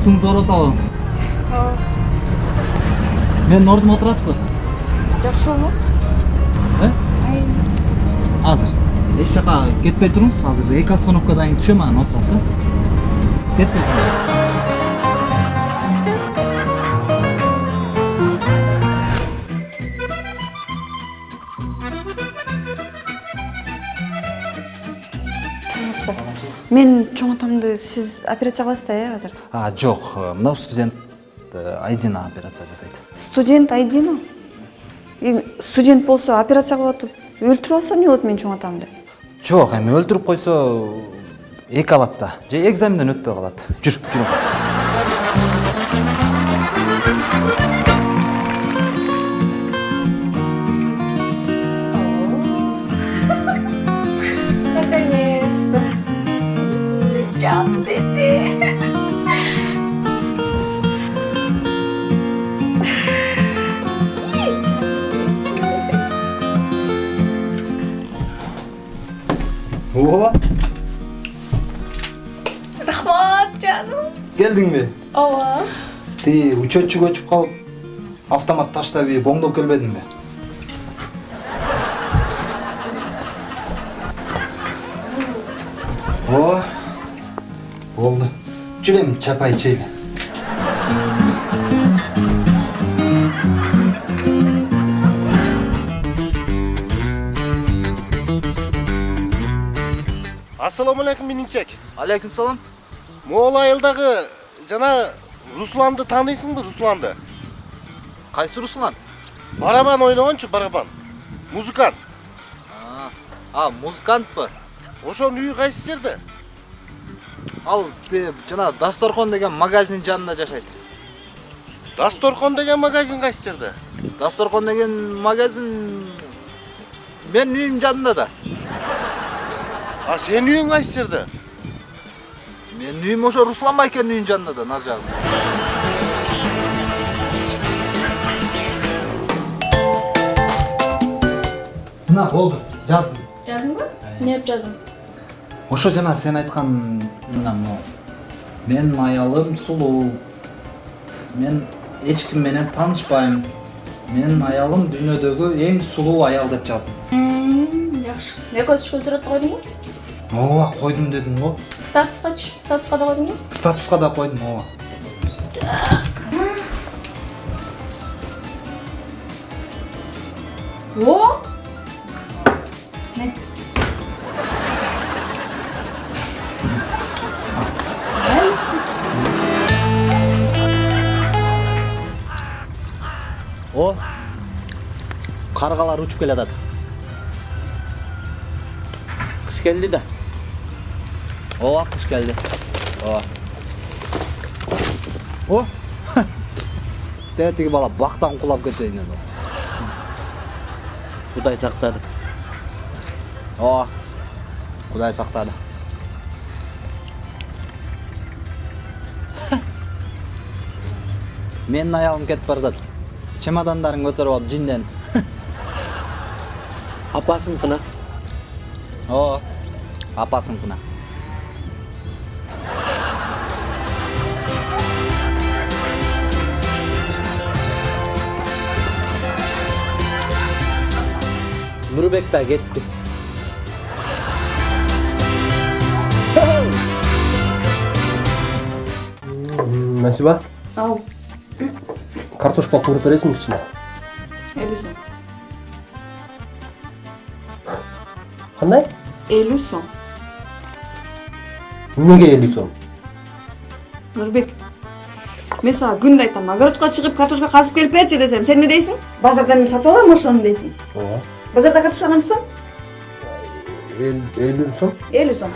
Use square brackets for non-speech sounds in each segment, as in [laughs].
муртуңуз ооруп атабы ооба менин ордума отурасызбы жакшы болмок э азыр эч жака кетпей туруңуз азыр эки остановкадан кийин түшөм анан отурасыз э кетпей туруңуз мен чоң атамды сиз операция кыласыз да э азыр а жок мына студент э, айдина операция жасайт студент айдина студент болсо операция кылып атып өлтүрүп алса эмне болот менин чоң атамды? Жок эми өлтүрүп койсо эки алат да. Же экзаменден өтпөй калат жүр жүр. Can desi. ооба Рахмат canım. келдиңби Ооба. тиги учетчик өчүп калып автомат таштап ии боңдоп келбедиңби ооба болду жүр эми чапай ичели ассалому алейкум мининчек алейкум салам могул айылдагы жана русланды тааныйсыңбы русланды? Кайсы руслан? Барабан ойногончу барабан. Музыкант. А музыкантпы? Ошонун үйү кайсы жерде? Ал тиги жана дасторкон деген магазин жанында жашайт. Дасторкон деген магазин кайсы жерде дасторкон деген магазин менин үйүмдүн жанында да. А сенин үйүң кайсы жерде менин үйүм ошо руслан байкенин үйүнүн жанында да нары жагында мына болду жаздым. Жаздыңбы? Эмне деп жаздың? Ошо жана сен айткан мына могу менин аялым сулуу мен эч ким менен таанышпайм менин аялым дүйнөдөгү эң сулуу аял деп жаздым Жакшы. Экөөбүз түшкөн сүрөттү койдуңбу? ооба койдум дедим го Статускачы? Статуска да койдуңбу? статуска да койдум ооба О! О каргалар учуп келатат кыш келди да. Ооба кыш келди ооба о. Дәл [laughs] тиги бала бактан кулап кетейин dedi кудай сактады ооба кудай сактады [laughs] менин аялым кетип баратат чемодандарын көтөрүп алып жинден. [laughs] Апасыныкына ооба апасыныкына нурбек да кетти насиба? Ау. картошка кууруп бересиңби кичине элүү сом кандай элүү сом эмнеге элүү сом нурбек мен сага күндө айтам огородко чыгып картошка казып келип берчи десем сен эмне дейсиң базардан мен сатып алам ошону дейсиң ооба базарда картошка канча сом элүү сом элүү сом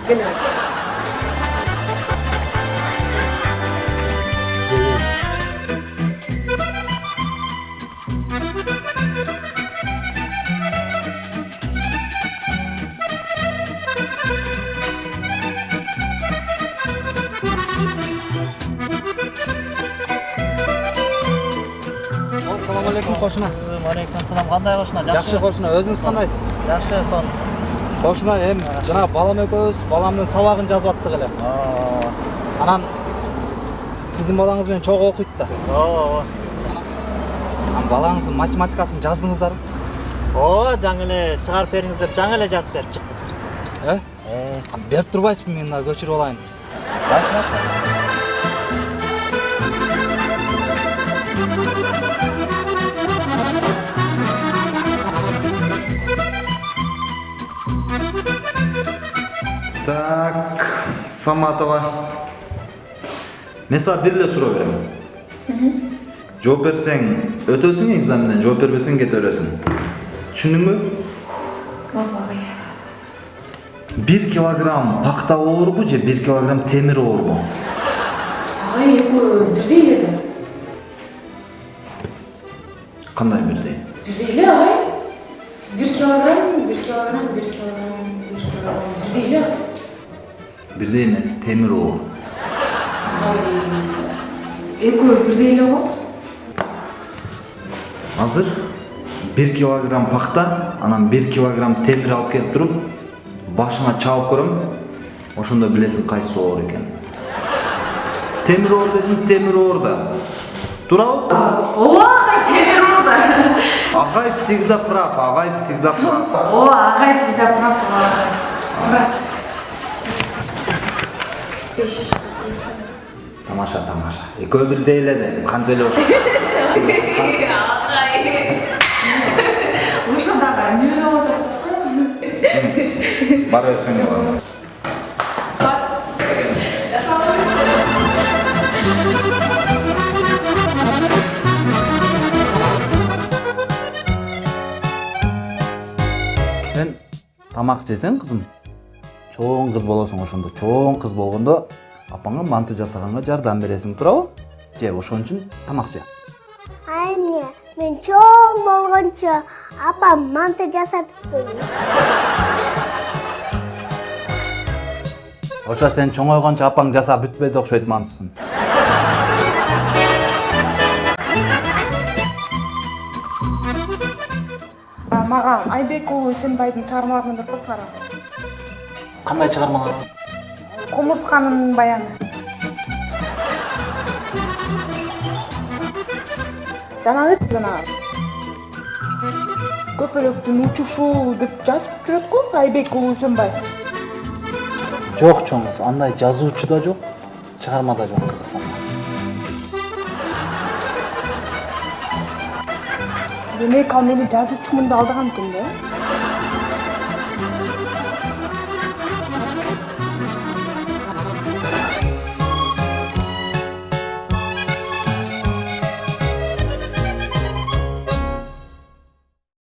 алейкум кошуна алейкум ассалам кандай кошуна жакшы кошуна өзүңүз кандайсыз жакшы сон кошуна эми жанагы балам экөөбүз баламдын сабагын жазып аттык эле анан сиздин балаңыз менен чогуу окуйт да ооба ооба анан балаңыздын математикасын жаздыңыздарбы ооба жаңы эле чыгарып бериңиз деп жаңы эле жазып берип чыктык э э берип турбайсызбы мен мына көчүрүп алайын Так, Саматова. Мен сага бир эле суроо берем. Жооп берсең өтөсүң экзаменден, жооп бербесең кете бересиң. Түшүндүңбү? Ой. Бир килограмм пакта оорбу же бир килограмм темир оорбу? Ағай, экөө бирдей эле да. Кандай бирдей? Бирдей эле, ағай. Бир килограмм, бир килограмм, бир килограмм, бир килограмм. Бирдей эле. Бирдей эмес, темир оор. Экөө бирдей эле го. Азыр 1 килограмм пакта, анан 1 килограмм темир алып келип туруп, башыңа чабып көрөм. Ошондо билесиң кайсы оор экен. Темир оор дедим, темир оор да. Туурабы? Ооба, орда. Агай всегда прав, Агай всегда прав. Ооба, ағай всегда прав. Тамаша, тамаша. Экөө бирдей эле дедим, кантип эле ошо. Ошондагы эмне болуп атат? Бара берсең бар. сен тамак жесең кызым чоң кыз болосуң ошондо. Чоң кыз болгондо апаңа манты жасаганга жардам бересиң туурабы? Же ошон үчүн тамак же Айне, мен чоң болгончо апам манты жасап берди. [laughs] ошо сен чоңойгончо апаң жасап бүтпөйт окшойт мантысын мага айбек уулу эсенбайдын чыгармаларын окуп кара кандай чыгармалар кумурсканын баяны. Жанагычы жанагы көпөлөктүн учушу деп жазып жүрөт го айбек уулу үсөнбай жок чоң кыз андай жазуучу да жок чыгарма да жок кыргызстанда демек ал мени жазуучумун деп алдаган экен да